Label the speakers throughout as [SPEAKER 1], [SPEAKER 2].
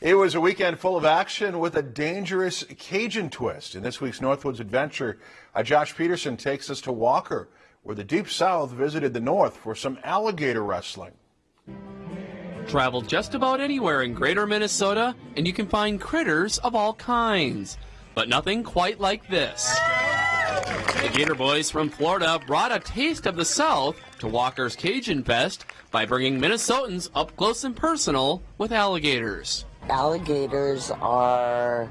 [SPEAKER 1] It was a weekend full of action with a dangerous Cajun twist. In this week's Northwoods Adventure, uh, Josh Peterson takes us to Walker, where the Deep South visited the North for some alligator wrestling.
[SPEAKER 2] Travel just about anywhere in greater Minnesota, and you can find critters of all kinds. But nothing quite like this. The Gator Boys from Florida brought a taste of the South to Walker's Cajun Fest by bringing Minnesotans up close and personal with alligators.
[SPEAKER 3] Alligators are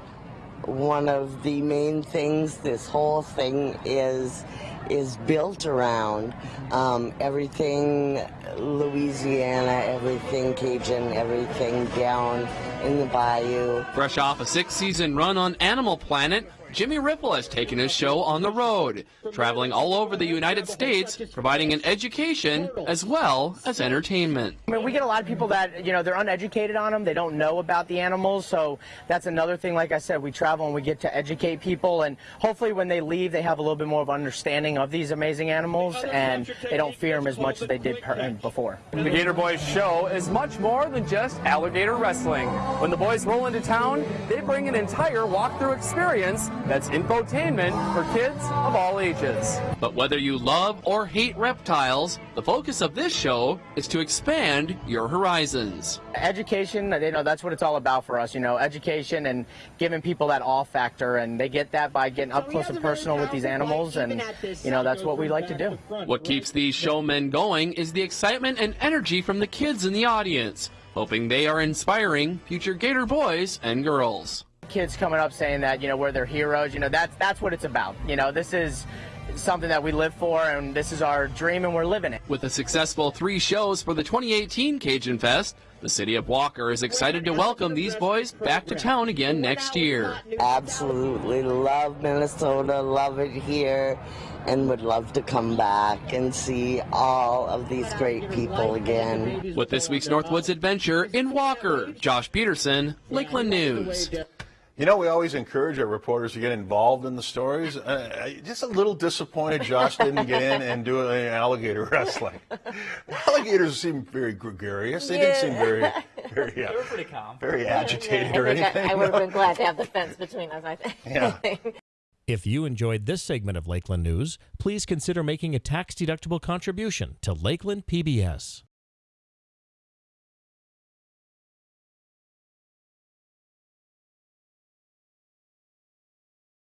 [SPEAKER 3] one of the main things this whole thing is is built around. Um, everything Louisiana, everything Cajun, everything down in the bayou.
[SPEAKER 2] Fresh off a six season run on Animal Planet, Jimmy Riffle has taken his show on the road, traveling all over the United States, providing an education as well as entertainment.
[SPEAKER 4] I mean, we get a lot of people that, you know, they're uneducated on them. They don't know about the animals. So that's another thing. Like I said, we travel and we get to educate people. And hopefully when they leave, they have a little bit more of understanding of these amazing animals and they don't fear them as much as they did before.
[SPEAKER 5] The Gator Boys show is much more than just alligator wrestling. When the boys roll into town, they bring an entire walkthrough experience that's infotainment for kids of all ages.
[SPEAKER 2] But whether you love or hate reptiles, the focus of this show is to expand your horizons.
[SPEAKER 4] Education, you know, that's what it's all about for us, you know, education and giving people that awe factor, and they get that by getting up close and personal with these animals, and, you know, that's what we like to do.
[SPEAKER 2] What keeps these showmen going is the excitement and energy from the kids in the audience, hoping they are inspiring future Gator boys and girls
[SPEAKER 4] kids coming up saying that you know we're their heroes. You know that's that's what it's about. You know this is something that we live for and this is our dream and we're living it.
[SPEAKER 2] With a successful three shows for the 2018 Cajun Fest, the city of Walker is excited to welcome these boys back to town again next year.
[SPEAKER 3] Absolutely love Minnesota, love it here, and would love to come back and see all of these great people again.
[SPEAKER 2] With this week's Northwoods Adventure in Walker, Josh Peterson, Lakeland News.
[SPEAKER 1] You know, we always encourage our reporters to get involved in the stories. Uh, just a little disappointed Josh didn't get in and do any alligator wrestling. Alligators seem very gregarious. They yeah. didn't seem very, very, uh,
[SPEAKER 6] they were pretty calm.
[SPEAKER 1] very agitated or anything.
[SPEAKER 7] I, I would have been glad to have the fence between us, I think.
[SPEAKER 1] Yeah.
[SPEAKER 8] If you enjoyed this segment of Lakeland News, please consider making a tax-deductible contribution to Lakeland PBS.